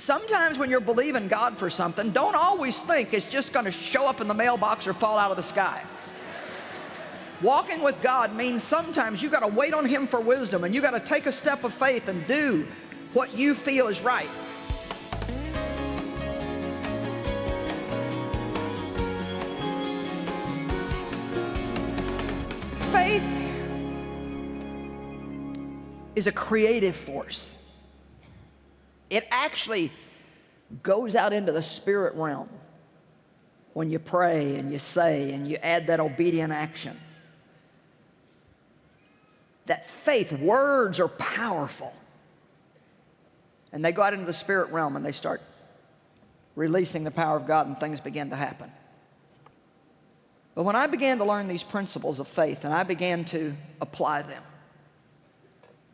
Sometimes when you're believing God for something, don't always think it's just going to show up in the mailbox or fall out of the sky. Walking with God means sometimes you got to wait on Him for wisdom and you got to take a step of faith and do what you feel is right. Faith is a creative force. It actually goes out into the spirit realm when you pray and you say and you add that obedient action. That faith, words are powerful. And they go out into the spirit realm and they start releasing the power of God and things begin to happen. But when I began to learn these principles of faith and I began to apply them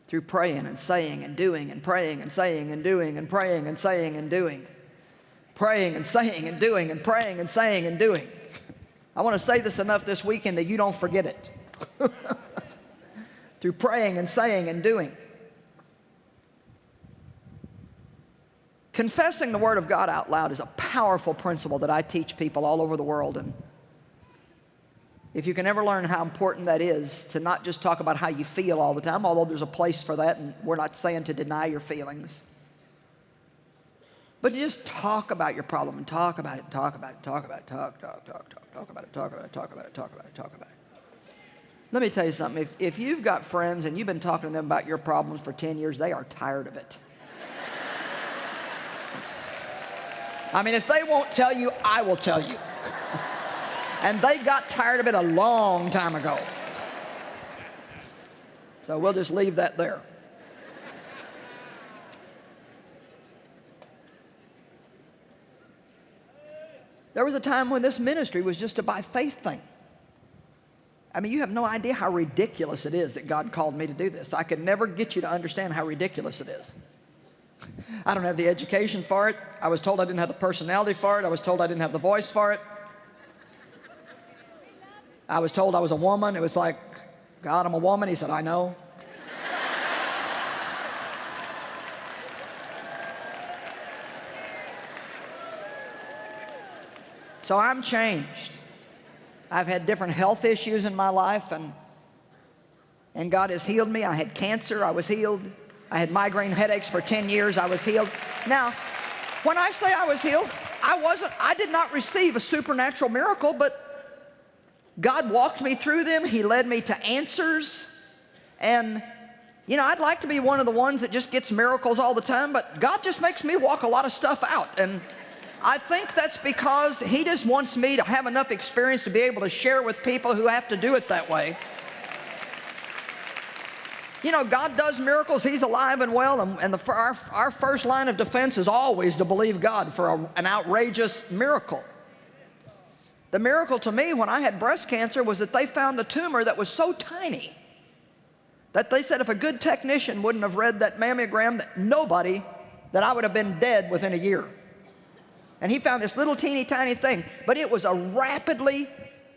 through praying and saying and doing and praying and saying and doing and praying and saying and doing, praying and saying and doing and praying and saying and doing. I want to say this enough this weekend that you don't forget it. through praying and saying and doing. Confessing the Word of God out loud is a powerful principle that I teach people all over the world. And if you can ever learn how important that is to not just talk about how you feel all the time, although there's a place for that, and we're not saying to deny your feelings, but to just talk about your problem and talk about it, talk about it, talk about it, talk, talk, talk, talk, talk about it, talk about it, talk about it, talk about it, talk about it. Let me tell you something. If, if you've got friends and you've been talking to them about your problems for 10 years, they are tired of it. I mean, if they won't tell you, I will tell you. And they got tired of it a long time ago. So we'll just leave that there. There was a time when this ministry was just a by faith thing. I mean, you have no idea how ridiculous it is that God called me to do this. I could never get you to understand how ridiculous it is. I don't have the education for it. I was told I didn't have the personality for it. I was told I didn't have the voice for it. I was told I was a woman. It was like, God, I'm a woman. He said, I know. so I'm changed. I've had different health issues in my life, and, and God has healed me. I had cancer. I was healed. I had migraine headaches for 10 years. I was healed. Now, when I say I was healed, I wasn't, I did not receive a supernatural miracle, but God walked me through them. He led me to answers. And, you know, I'd like to be one of the ones that just gets miracles all the time, but God just makes me walk a lot of stuff out. And I think that's because He just wants me to have enough experience to be able to share with people who have to do it that way. You know, God does miracles. He's alive and well. And, and the, our, our first line of defense is always to believe God for a, an outrageous miracle. The miracle to me when I had breast cancer was that they found a tumor that was so tiny that they said if a good technician wouldn't have read that mammogram, that nobody, that I would have been dead within a year. And he found this little teeny tiny thing, but it was a rapidly,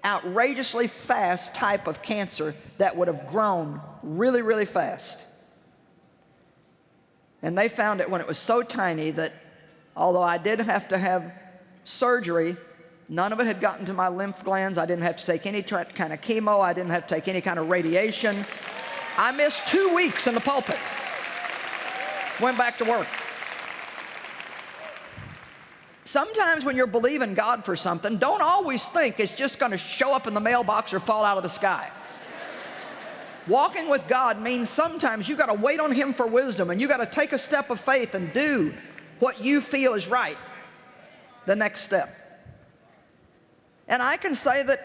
outrageously fast type of cancer that would have grown really, really fast. And they found it when it was so tiny that although I did have to have surgery None of it had gotten to my lymph glands. I didn't have to take any kind of chemo. I didn't have to take any kind of radiation. I missed two weeks in the pulpit. Went back to work. Sometimes when you're believing God for something, don't always think it's just going to show up in the mailbox or fall out of the sky. Walking with God means sometimes you got to wait on Him for wisdom and you got to take a step of faith and do what you feel is right. The next step. And I can say that,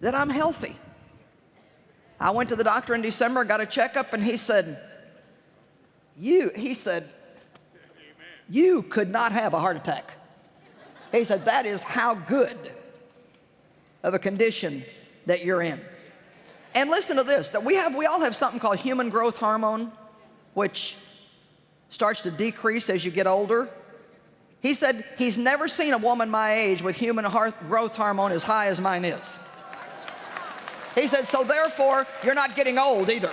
that I'm healthy. I went to the doctor in December, got a checkup, and he said, you, he said, you could not have a heart attack. He said, that is how good of a condition that you're in. And listen to this, that we have, we all have something called human growth hormone, which starts to decrease as you get older. He said he's never seen a woman my age with human growth hormone as high as mine is. He said, so therefore, you're not getting old either.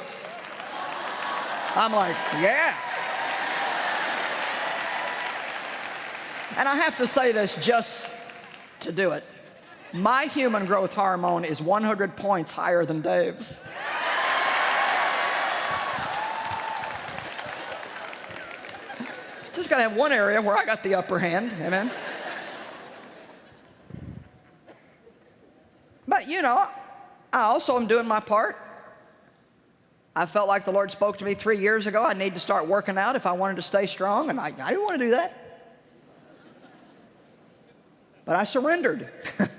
I'm like, yeah. And I have to say this just to do it. My human growth hormone is 100 points higher than Dave's. Got to have one area where I got the upper hand, amen? But you know, I also am doing my part. I felt like the Lord spoke to me three years ago. I need to start working out if I wanted to stay strong, and I, I didn't want to do that. But I surrendered.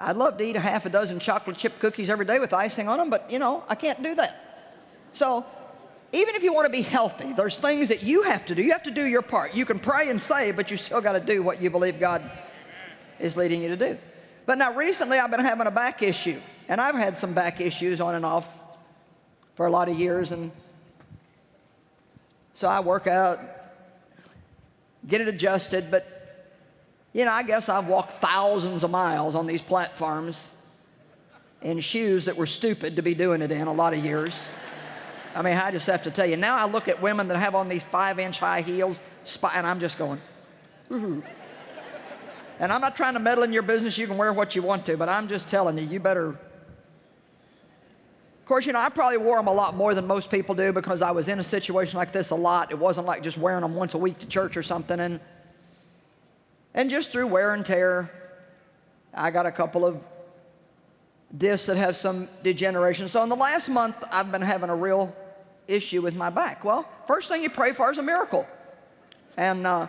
I'd love to eat a half a dozen chocolate chip cookies every day with icing on them, but you know, I can't do that. So even if you want to be healthy, there's things that you have to do. You have to do your part. You can pray and say, but you still got to do what you believe God is leading you to do. But now recently I've been having a back issue, and I've had some back issues on and off for a lot of years, and so I work out, get it adjusted, but you know, I guess I've walked thousands of miles on these platforms in shoes that were stupid to be doing it in a lot of years. I mean, I just have to tell you, now I look at women that have on these five inch high heels, and I'm just going, Ooh. And I'm not trying to meddle in your business. You can wear what you want to, but I'm just telling you, you better. Of course, you know, I probably wore them a lot more than most people do because I was in a situation like this a lot. It wasn't like just wearing them once a week to church or something. And, and just through wear and tear, I got a couple of discs that have some degeneration. So in the last month, I've been having a real issue with my back. Well, first thing you pray for is a miracle. And, uh,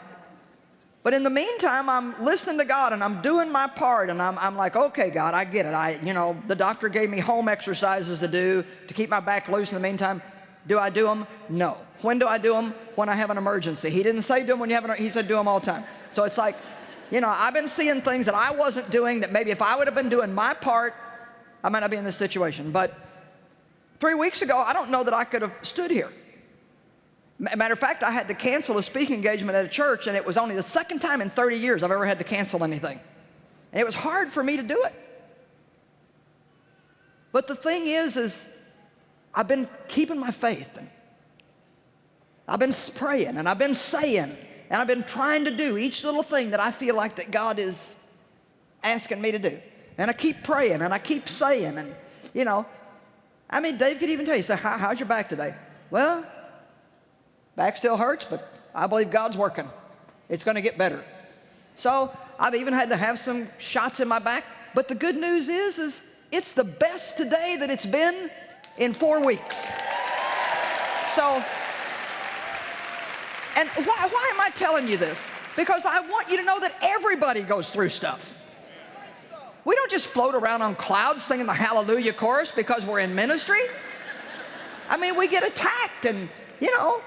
but in the meantime, I'm listening to God and I'm doing my part and I'm, I'm like, okay, God, I get it. I, you know, the doctor gave me home exercises to do to keep my back loose in the meantime. Do I do them? No. When do I do them? When I have an emergency. He didn't say do them when you have an, he said do them all the time. So it's like, you know, I've been seeing things that I wasn't doing that maybe if I would have been doing my part, I might not be in this situation. But three weeks ago, I don't know that I could have stood here. Matter of fact, I had to cancel a speaking engagement at a church, and it was only the second time in 30 years I've ever had to cancel anything. And it was hard for me to do it. But the thing is, is I've been keeping my faith, and I've been praying, and I've been saying, and I've been trying to do each little thing that I feel like that God is asking me to do. And I keep praying, and I keep saying, and you know, I mean, Dave could even tell you, say, How, how's your back today? Well, Back still hurts, but I believe God's working. It's going to get better. So I've even had to have some shots in my back. But the good news is, is it's the best today that it's been in four weeks. So, and why, why am I telling you this? Because I want you to know that everybody goes through stuff. We don't just float around on clouds singing the hallelujah chorus because we're in ministry. I mean, we get attacked and, you know,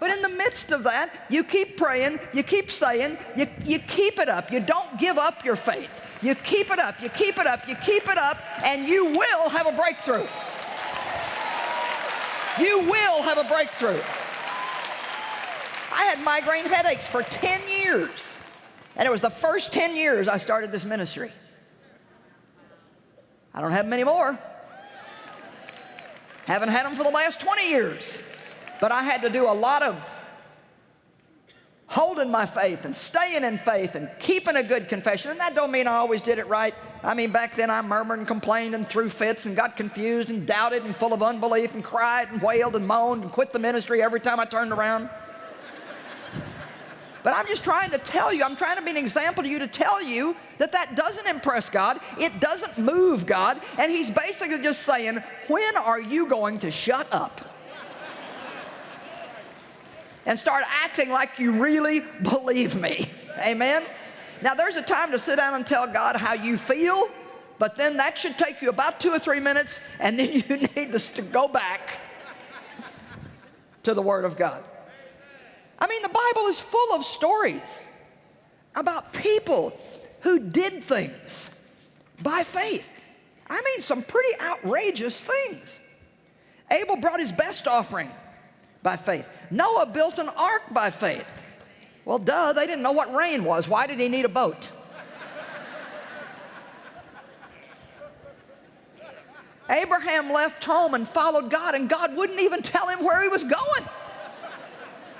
but in the midst of that, you keep praying, you keep saying, you, you keep it up. You don't give up your faith. You keep it up, you keep it up, you keep it up, and you will have a breakthrough. You will have a breakthrough. I had migraine headaches for 10 years. And it was the first 10 years I started this ministry. I don't have many more. Haven't had them for the last 20 years. But I had to do a lot of holding my faith and staying in faith and keeping a good confession. And that don't mean I always did it right. I mean, back then I murmured and complained and threw fits and got confused and doubted and full of unbelief and cried and wailed and moaned and quit the ministry every time I turned around. But I'm just trying to tell you, I'm trying to be an example to you to tell you that that doesn't impress God. It doesn't move God. And he's basically just saying, when are you going to shut up? and start acting like you really believe me. Amen? Now, there's a time to sit down and tell God how you feel, but then that should take you about two or three minutes, and then you need to go back to the Word of God. I mean, the Bible is full of stories about people who did things by faith. I mean, some pretty outrageous things. Abel brought his best offering by faith. Noah built an ark by faith. Well, duh, they didn't know what rain was. Why did he need a boat? Abraham left home and followed God, and God wouldn't even tell him where he was going.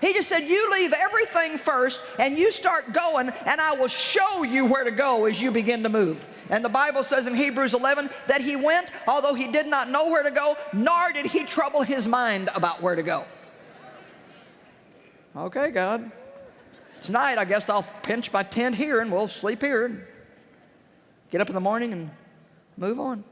He just said, you leave everything first and you start going and I will show you where to go as you begin to move. And the Bible says in Hebrews 11 that he went, although he did not know where to go, nor did he trouble his mind about where to go. Okay, God. Tonight, I guess I'll pinch my tent here and we'll sleep here and get up in the morning and move on.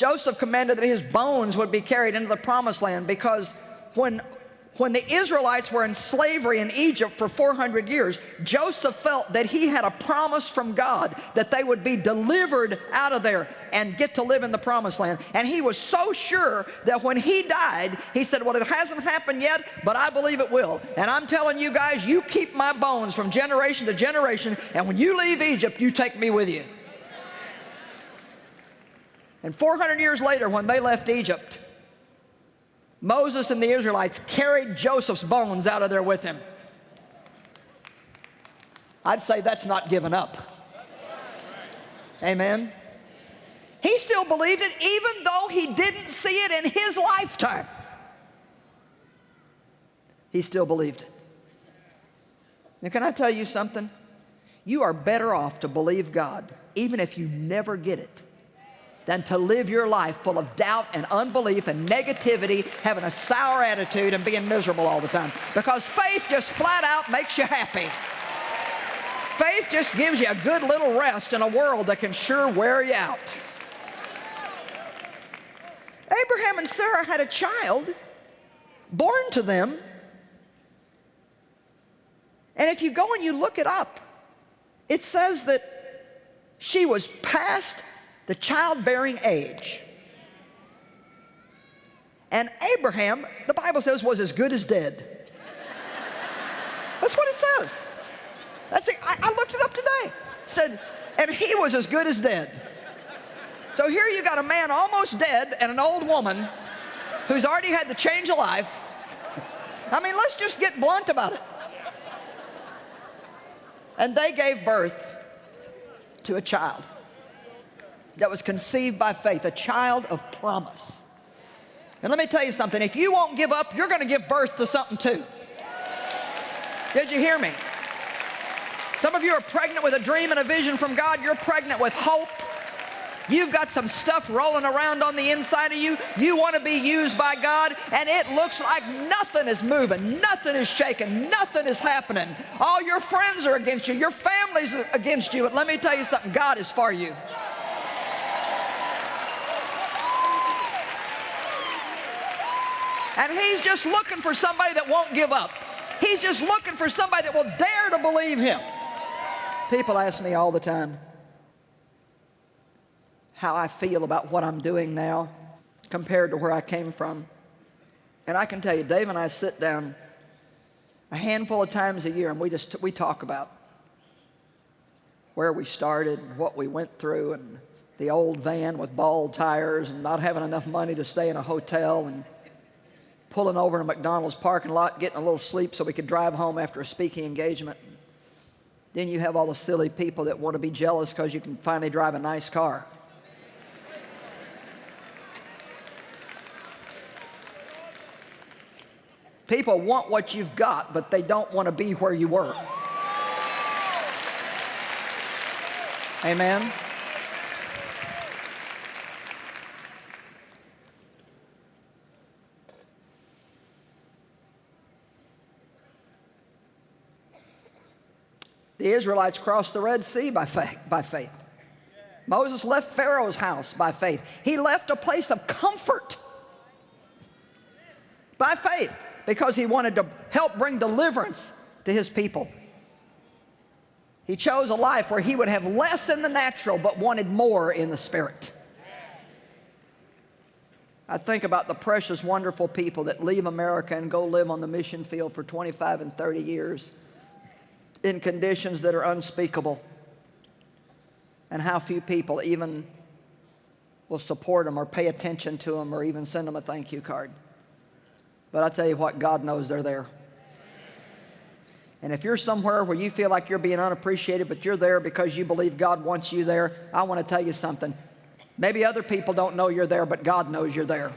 Joseph commanded that his bones would be carried into the promised land because when, when the Israelites were in slavery in Egypt for 400 years, Joseph felt that he had a promise from God that they would be delivered out of there and get to live in the promised land. And he was so sure that when he died, he said, well, it hasn't happened yet, but I believe it will. And I'm telling you guys, you keep my bones from generation to generation, and when you leave Egypt, you take me with you. And 400 years later, when they left Egypt, Moses and the Israelites carried Joseph's bones out of there with him. I'd say that's not giving up. Amen. He still believed it even though he didn't see it in his lifetime. He still believed it. Now, can I tell you something? You are better off to believe God, even if you never get it, than to live your life full of doubt and unbelief and negativity, having a sour attitude and being miserable all the time. Because faith just flat out makes you happy. Faith just gives you a good little rest in a world that can sure wear you out. Abraham and Sarah had a child born to them. And if you go and you look it up, it says that she was past the childbearing age. And Abraham, the Bible says, was as good as dead. That's what it says. That's it. I, I looked it up today. It said, and he was as good as dead. So here you got a man almost dead and an old woman who's already had the change of life. I mean, let's just get blunt about it. And they gave birth to a child that was conceived by faith, a child of promise. And let me tell you something, if you won't give up, you're going to give birth to something too. Did you hear me? Some of you are pregnant with a dream and a vision from God. You're pregnant with hope. You've got some stuff rolling around on the inside of you. You want to be used by God, and it looks like nothing is moving, nothing is shaking, nothing is happening. All your friends are against you, your family's against you. But let me tell you something God is for you. And he's just looking for somebody that won't give up. He's just looking for somebody that will dare to believe him. People ask me all the time how I feel about what I'm doing now compared to where I came from. And I can tell you, Dave and I sit down a handful of times a year and we just we talk about where we started, what we went through, and the old van with bald tires and not having enough money to stay in a hotel and pulling over in a McDonald's parking lot, getting a little sleep so we could drive home after a speaking engagement. Then you have all the silly people that want to be jealous because you can finally drive a nice car. People want what you've got, but they don't want to be where you were. Amen. The Israelites crossed the Red Sea by faith. By faith. Moses left Pharaoh's house by faith. He left a place of comfort by faith because he wanted to help bring deliverance to his people. He chose a life where he would have less in the natural but wanted more in the spirit. I think about the precious, wonderful people that leave America and go live on the mission field for 25 and 30 years in conditions that are unspeakable. And how few people even will support them or pay attention to them or even send them a thank you card. But I tell you what, God knows they're there. And if you're somewhere where you feel like you're being unappreciated, but you're there because you believe God wants you there, I want to tell you something. Maybe other people don't know you're there, but God knows you're there.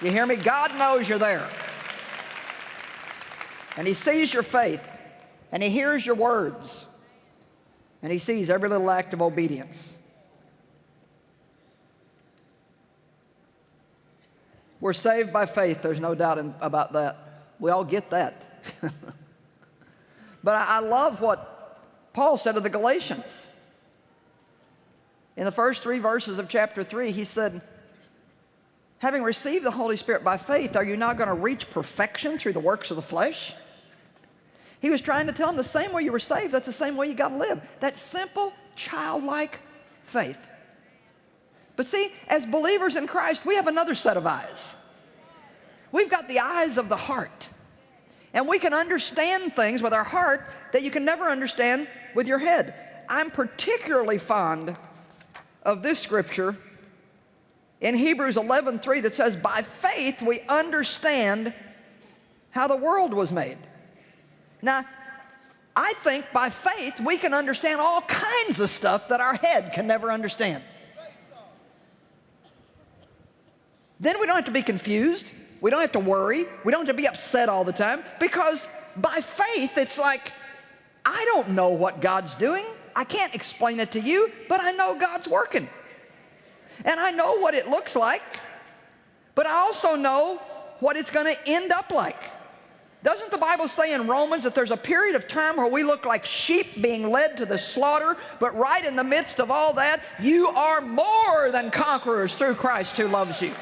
You hear me? God knows you're there. And He sees your faith, and He hears your words, and He sees every little act of obedience. We're saved by faith, there's no doubt in, about that. We all get that. but I, I love what Paul said to the Galatians. In the first three verses of chapter 3, he said, Having received the Holy Spirit by faith, are you not going to reach perfection through the works of the flesh? He was trying to tell them the same way you were saved, that's the same way you got to live. That simple, childlike faith. But see, as believers in Christ, we have another set of eyes. We've got the eyes of the heart. And we can understand things with our heart that you can never understand with your head. I'm particularly fond of this scripture in Hebrews 11:3 that says, By faith we understand how the world was made. Now, I think by faith we can understand all kinds of stuff that our head can never understand. Then we don't have to be confused. We don't have to worry. We don't have to be upset all the time because by faith it's like, I don't know what God's doing. I can't explain it to you, but I know God's working. And I know what it looks like, but I also know what it's going to end up like. Doesn't the Bible say in Romans that there's a period of time where we look like sheep being led to the slaughter, but right in the midst of all that, you are more than conquerors through Christ who loves you.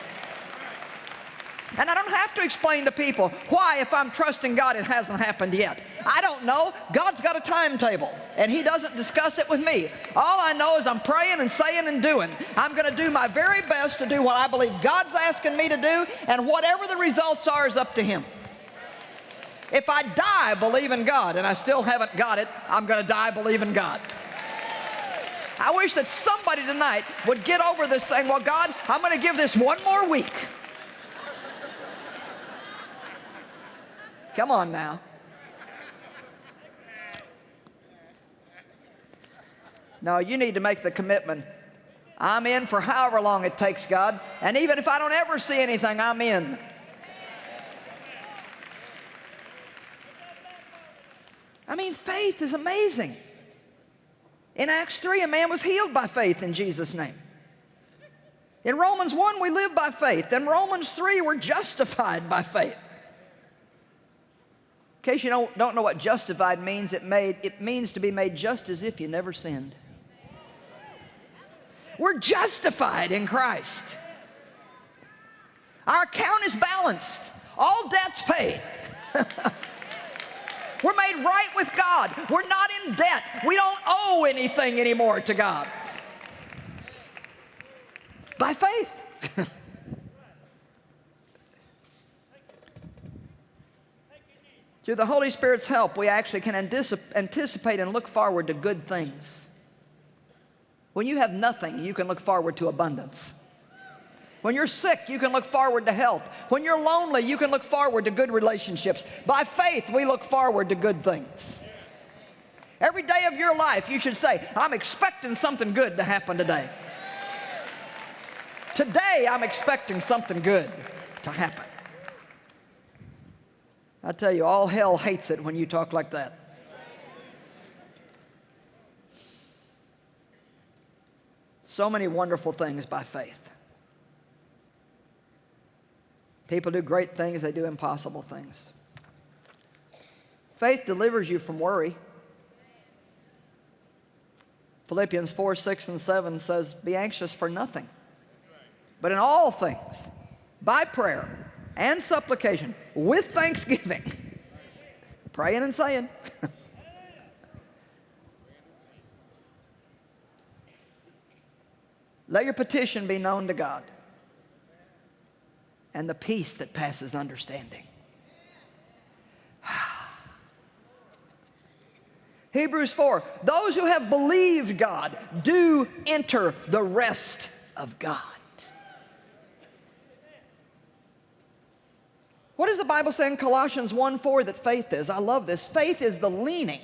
And I don't have to explain to people why, if I'm trusting God, it hasn't happened yet. I don't know. God's got a timetable, and He doesn't discuss it with me. All I know is I'm praying and saying and doing. I'm going to do my very best to do what I believe God's asking me to do, and whatever the results are is up to Him. If I die believing God and I still haven't got it, I'm going to die believing God. I wish that somebody tonight would get over this thing. Well, God, I'm going to give this one more week. Come on now. No, you need to make the commitment. I'm in for however long it takes, God. And even if I don't ever see anything, I'm in. I mean, faith is amazing. In Acts 3, a man was healed by faith in Jesus' name. In Romans 1, we live by faith. In Romans 3, we're justified by faith. In case you don't, don't know what justified means, it, made, it means to be made just as if you never sinned. We're justified in Christ. Our account is balanced. All debts paid. We're made right with God. We're not in debt. We don't owe anything anymore to God. By faith. Through the Holy Spirit's help, we actually can anticipate and look forward to good things. When you have nothing, you can look forward to abundance. When you're sick, you can look forward to health. When you're lonely, you can look forward to good relationships. By faith, we look forward to good things. Every day of your life, you should say, I'm expecting something good to happen today. Today, I'm expecting something good to happen. I tell you, all hell hates it when you talk like that. So many wonderful things by faith. People do great things, they do impossible things. Faith delivers you from worry. Philippians 4, 6, and 7 says, Be anxious for nothing, but in all things, by prayer and supplication with thanksgiving, praying and saying, Let your petition be known to God and the peace that passes understanding. Hebrews 4, those who have believed God do enter the rest of God. What does the Bible say in Colossians 1 4 that faith is? I love this. Faith is the leaning.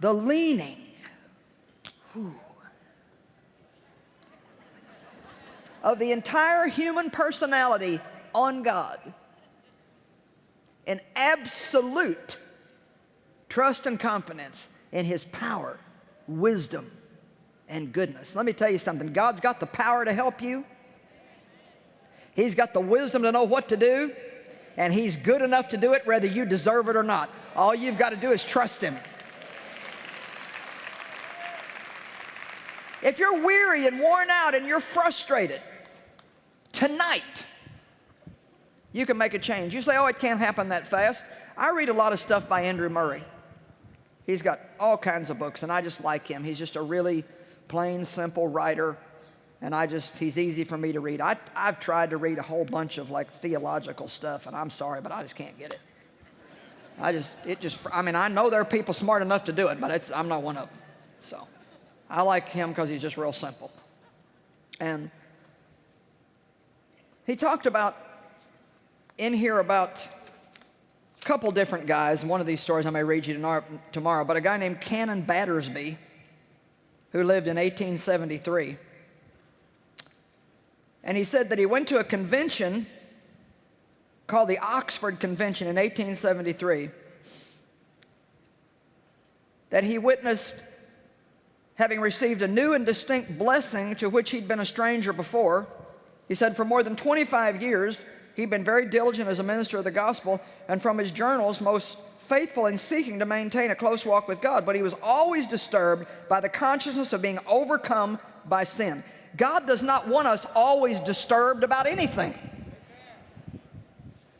The leaning. Of the entire human personality on God in absolute trust and confidence in His power, wisdom, and goodness. Let me tell you something. God's got the power to help you. He's got the wisdom to know what to do. And He's good enough to do it whether you deserve it or not. All you've got to do is trust Him. If you're weary and worn out and you're frustrated, tonight, you can make a change. You say, oh, it can't happen that fast. I read a lot of stuff by Andrew Murray. He's got all kinds of books, and I just like him. He's just a really plain, simple writer, and I just, he's easy for me to read. I, I've tried to read a whole bunch of like theological stuff, and I'm sorry, but I just can't get it. I just, it just, I mean, I know there are people smart enough to do it, but it's, I'm not one of them. So I like him because he's just real simple. And he talked about, in here about a couple different guys. One of these stories I may read you tomorrow, but a guy named Canon Battersby, who lived in 1873. And he said that he went to a convention called the Oxford Convention in 1873 that he witnessed having received a new and distinct blessing to which he'd been a stranger before. He said for more than 25 years, he'd been very diligent as a minister of the gospel, and from his journals, most faithful in seeking to maintain a close walk with God, but he was always disturbed by the consciousness of being overcome by sin. God does not want us always disturbed about anything.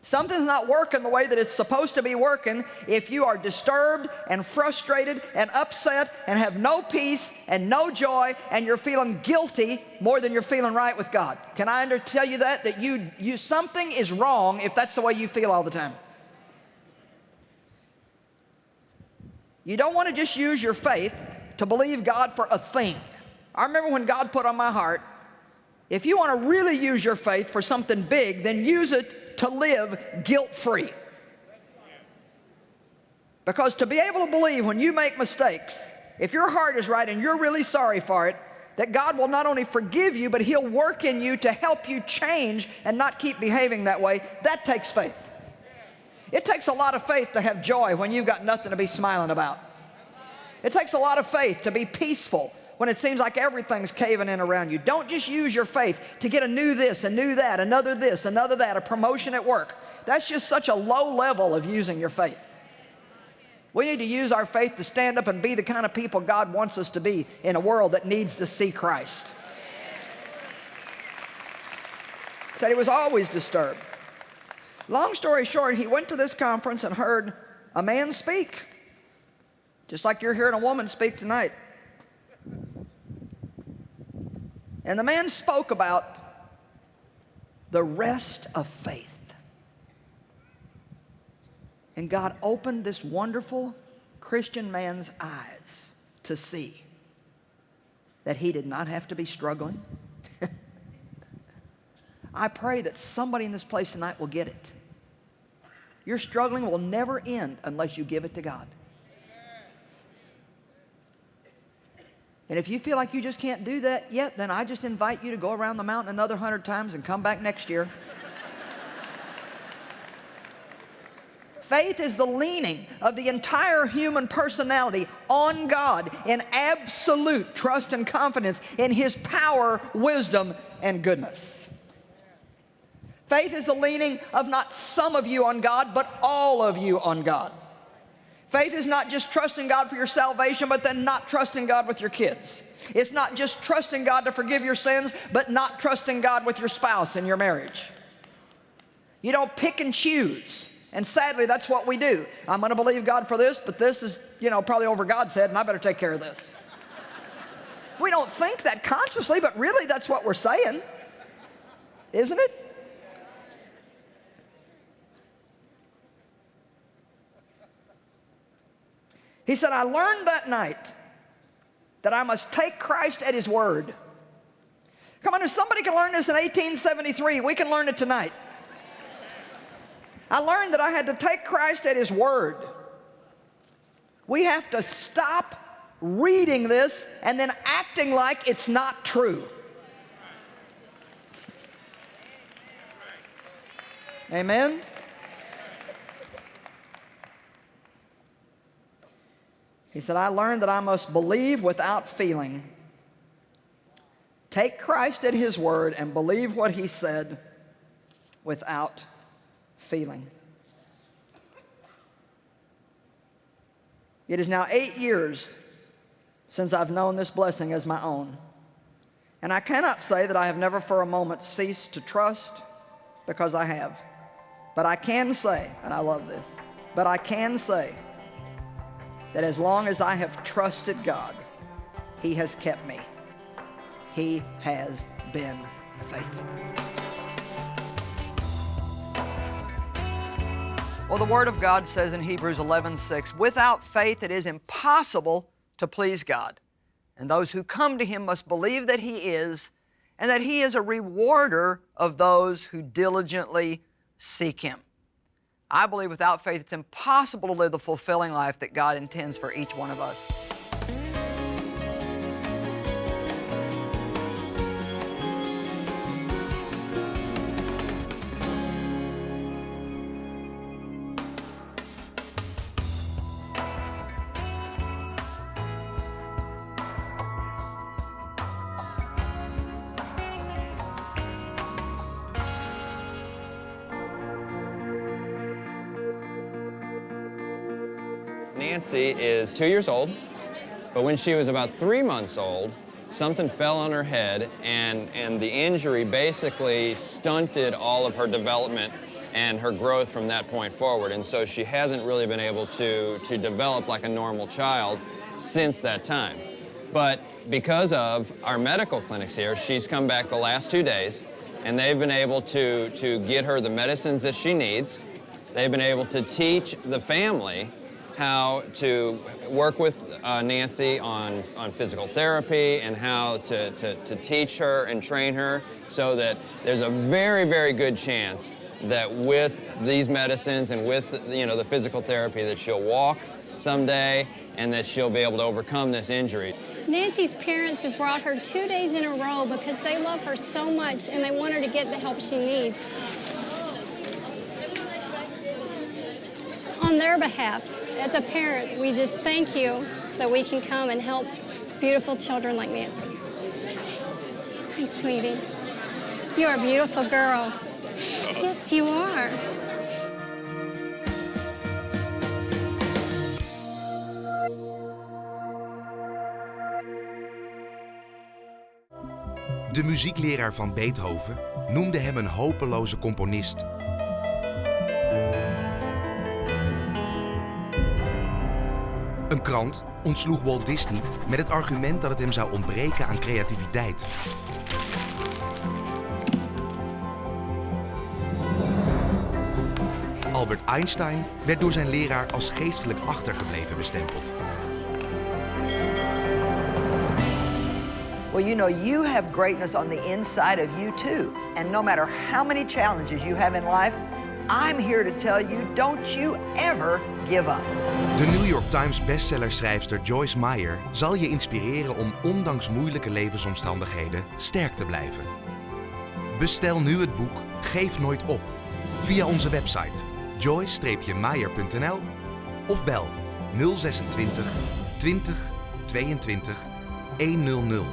Something's not working the way that it's supposed to be working if you are disturbed and frustrated and upset and have no peace and no joy and you're feeling guilty more than you're feeling right with God. Can I tell you that? That you, you, something is wrong if that's the way you feel all the time. You don't want to just use your faith to believe God for a thing. I remember when God put on my heart, if you want to really use your faith for something big, then use it to live guilt-free. Because to be able to believe when you make mistakes, if your heart is right and you're really sorry for it, that God will not only forgive you, but He'll work in you to help you change and not keep behaving that way, that takes faith. It takes a lot of faith to have joy when you've got nothing to be smiling about. It takes a lot of faith to be peaceful when it seems like everything's caving in around you. Don't just use your faith to get a new this, a new that, another this, another that, a promotion at work. That's just such a low level of using your faith. We need to use our faith to stand up and be the kind of people God wants us to be in a world that needs to see Christ. Said he was always disturbed. Long story short, he went to this conference and heard a man speak, just like you're hearing a woman speak tonight. And the man spoke about the rest of faith. And God opened this wonderful Christian man's eyes to see that he did not have to be struggling. I pray that somebody in this place tonight will get it. Your struggling will never end unless you give it to God. And if you feel like you just can't do that yet, then I just invite you to go around the mountain another hundred times and come back next year. Faith is the leaning of the entire human personality on God in absolute trust and confidence in His power, wisdom, and goodness. Faith is the leaning of not some of you on God, but all of you on God. Faith is not just trusting God for your salvation, but then not trusting God with your kids. It's not just trusting God to forgive your sins, but not trusting God with your spouse and your marriage. You don't pick and choose. And sadly, that's what we do. I'm going to believe God for this, but this is, you know, probably over God's head, and I better take care of this. we don't think that consciously, but really that's what we're saying. Isn't it? He said, I learned that night that I must take Christ at His word. Come on, if somebody can learn this in 1873, we can learn it tonight. I learned that I had to take Christ at His word. We have to stop reading this and then acting like it's not true. Amen? He said, I learned that I must believe without feeling. Take Christ at His word and believe what He said without feeling. It is now eight years since I've known this blessing as my own. And I cannot say that I have never for a moment ceased to trust because I have. But I can say, and I love this, but I can say that as long as I have trusted God, He has kept me. He has been faithful. Well, the Word of God says in Hebrews 11, 6, without faith it is impossible to please God. And those who come to Him must believe that He is, and that He is a rewarder of those who diligently seek Him. I believe without faith it's impossible to live the fulfilling life that God intends for each one of us. Nancy is two years old, but when she was about three months old, something fell on her head and, and the injury basically stunted all of her development and her growth from that point forward. And so she hasn't really been able to, to develop like a normal child since that time. But because of our medical clinics here, she's come back the last two days and they've been able to, to get her the medicines that she needs. They've been able to teach the family how to work with uh, Nancy on, on physical therapy and how to, to, to teach her and train her so that there's a very, very good chance that with these medicines and with you know, the physical therapy that she'll walk someday and that she'll be able to overcome this injury. Nancy's parents have brought her two days in a row because they love her so much and they want her to get the help she needs. On their behalf, as a parent, we just thank you that we can come and help beautiful children like Nancy. Hi, sweetie. You're a beautiful girl. Yes, you are. De muziekleraar van Beethoven noemde hem een hopeloze componist krant ontsloeg Walt Disney met het argument dat het hem zou ontbreken aan creativiteit. Albert Einstein werd door zijn leraar als geestelijk achtergebleven bestempeld. Well, you know, you have greatness on the inside of you too. And no matter how many challenges you have in life, I'm here to tell you, don't you ever give up. De New York Times bestsellerschrijfster Joyce Meyer zal je inspireren om ondanks moeilijke levensomstandigheden sterk te blijven. Bestel nu het boek Geef nooit op via onze website joyce-meyer.nl of bel 026 20 22 100.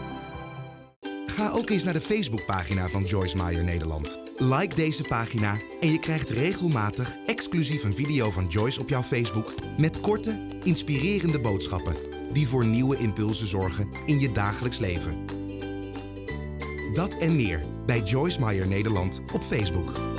Ga ook eens naar de Facebookpagina van Joyce Meyer Nederland. Like deze pagina en je krijgt regelmatig exclusief een video van Joyce op jouw Facebook met korte, inspirerende boodschappen die voor nieuwe impulsen zorgen in je dagelijks leven. Dat en meer bij Joyce Meyer Nederland op Facebook.